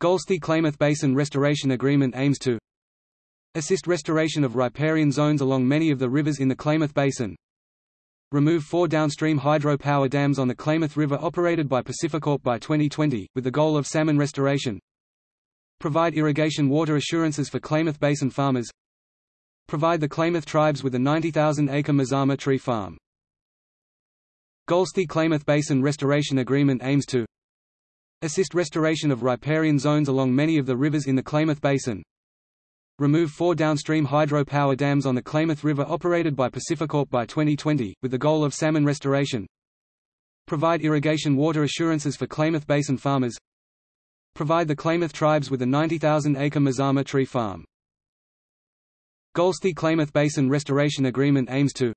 Golsthi-Klamath Basin Restoration Agreement aims to assist restoration of riparian zones along many of the rivers in the Klamath Basin, remove four downstream hydropower dams on the Klamath River operated by PacifiCorp by 2020, with the goal of salmon restoration, provide irrigation water assurances for Klamath Basin farmers, provide the Klamath tribes with a 90,000-acre Mazama tree farm. Golsthi-Klamath Basin Restoration Agreement aims to assist restoration of riparian zones along many of the rivers in the Klamath Basin, remove four downstream hydropower dams on the Klamath River operated by PacifiCorp by 2020, with the goal of salmon restoration, provide irrigation water assurances for Klamath Basin farmers, provide the Klamath tribes with a 90,000-acre Mazama tree farm. Golsthi-Klamath Basin Restoration Agreement aims to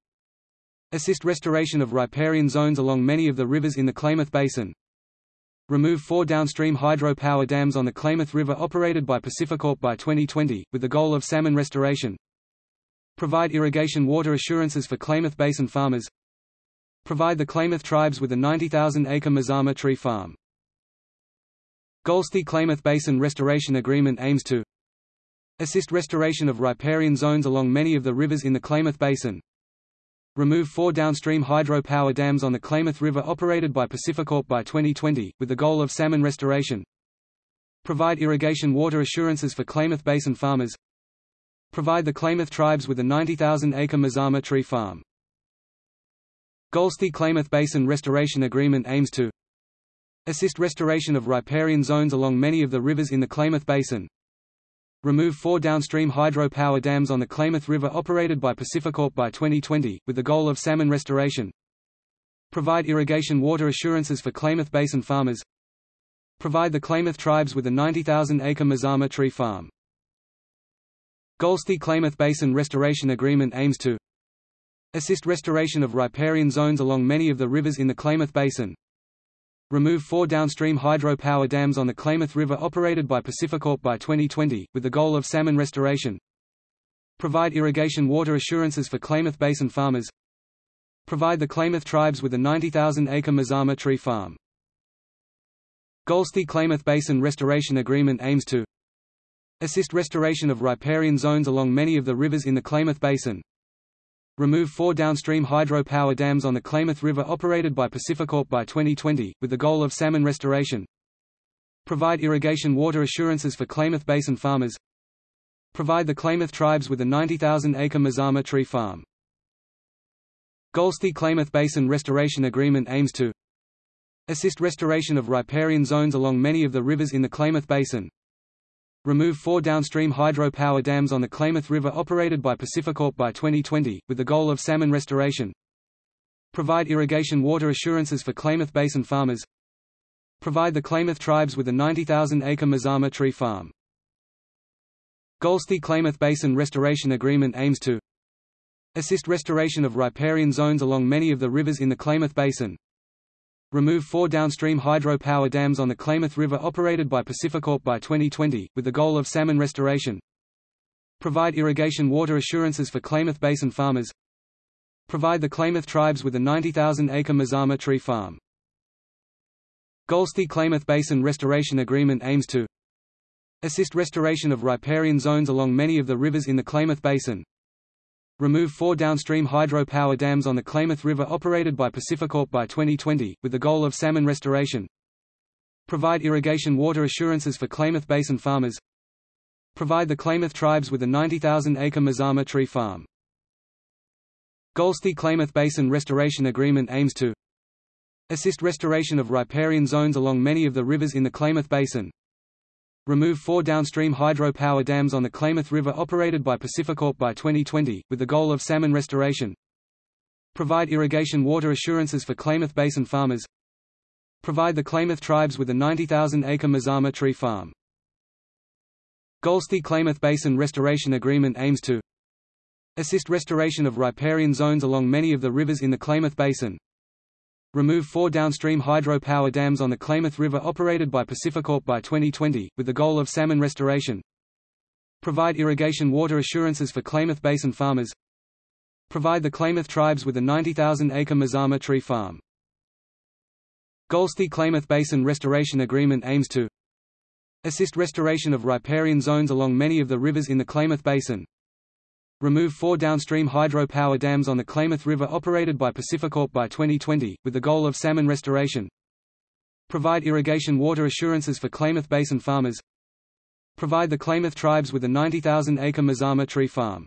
assist restoration of riparian zones along many of the rivers in the Klamath Basin, remove four downstream hydropower dams on the Klamath River operated by PacifiCorp by 2020, with the goal of salmon restoration, provide irrigation water assurances for Klamath Basin farmers, provide the Klamath tribes with a 90,000-acre Mazama tree farm. Golsthi-Klamath Basin Restoration Agreement aims to Assist restoration of riparian zones along many of the rivers in the Klamath Basin. Remove four downstream hydropower dams on the Klamath River operated by PacifiCorp by 2020, with the goal of salmon restoration. Provide irrigation water assurances for Klamath Basin farmers. Provide the Klamath tribes with a 90,000-acre Mazama tree farm. Golsthi-Klamath Basin Restoration Agreement aims to assist restoration of riparian zones along many of the rivers in the Klamath Basin, remove four downstream hydropower dams on the Klamath River operated by PacifiCorp by 2020, with the goal of salmon restoration. Provide irrigation water assurances for Klamath Basin farmers. Provide the Klamath tribes with a 90,000-acre Mazama tree farm. Golsthi-Klamath Basin Restoration Agreement aims to assist restoration of riparian zones along many of the rivers in the Klamath Basin, remove four downstream hydropower dams on the Klamath River operated by PacifiCorp by 2020, with the goal of salmon restoration. Provide irrigation water assurances for Klamath Basin farmers. Provide the Klamath tribes with a 90,000-acre Mazama tree farm. Golsthi-Klamath Basin Restoration Agreement aims to assist restoration of riparian zones along many of the rivers in the Klamath Basin, remove four downstream hydropower dams on the Klamath River operated by PacifiCorp by 2020, with the goal of salmon restoration. Provide irrigation water assurances for Klamath Basin farmers. Provide the Klamath tribes with a 90,000-acre Mazama tree farm. Golsthi-Klamath Basin Restoration Agreement aims to assist restoration of riparian zones along many of the rivers in the Klamath Basin, remove four downstream hydropower dams on the Klamath River operated by PacifiCorp by 2020, with the goal of salmon restoration. Provide irrigation water assurances for Klamath Basin farmers. Provide the Klamath tribes with a 90,000-acre Mazama tree farm. Golsthi-Klamath Basin Restoration Agreement aims to assist restoration of riparian zones along many of the rivers in the Klamath Basin, remove four downstream hydropower dams on the Klamath River operated by PacifiCorp by 2020, with the goal of salmon restoration. Provide irrigation water assurances for Klamath Basin farmers. Provide the Klamath tribes with a 90,000-acre Mazama tree farm. Golsthi-Klamath Basin Restoration Agreement aims to assist restoration of riparian zones along many of the rivers in the Klamath Basin, remove four downstream hydropower dams on the Klamath River operated by PacifiCorp by 2020, with the goal of salmon restoration. Provide irrigation water assurances for Klamath Basin farmers. Provide the Klamath tribes with a 90,000-acre Mazama tree farm. Golsthi-Klamath Basin Restoration Agreement aims to assist restoration of riparian zones along many of the rivers in the Klamath Basin, remove four downstream hydropower dams on the Klamath River operated by PacifiCorp by 2020, with the goal of salmon restoration. Provide irrigation water assurances for Klamath Basin farmers. Provide the Klamath tribes with a 90,000-acre Mazama tree farm. Golsthi-Klamath Basin Restoration Agreement aims to assist restoration of riparian zones along many of the rivers in the Klamath Basin, remove four downstream hydropower dams on the Klamath River operated by PacifiCorp by 2020, with the goal of salmon restoration. Provide irrigation water assurances for Klamath Basin farmers. Provide the Klamath tribes with a 90,000-acre Mazama tree farm. Golsthi-Klamath Basin Restoration Agreement aims to Assist restoration of riparian zones along many of the rivers in the Klamath Basin. Remove four downstream hydro power dams on the Klamath River operated by PacifiCorp by 2020, with the goal of salmon restoration. Provide irrigation water assurances for Klamath Basin farmers. Provide the Klamath tribes with a 90,000-acre Mazama tree farm.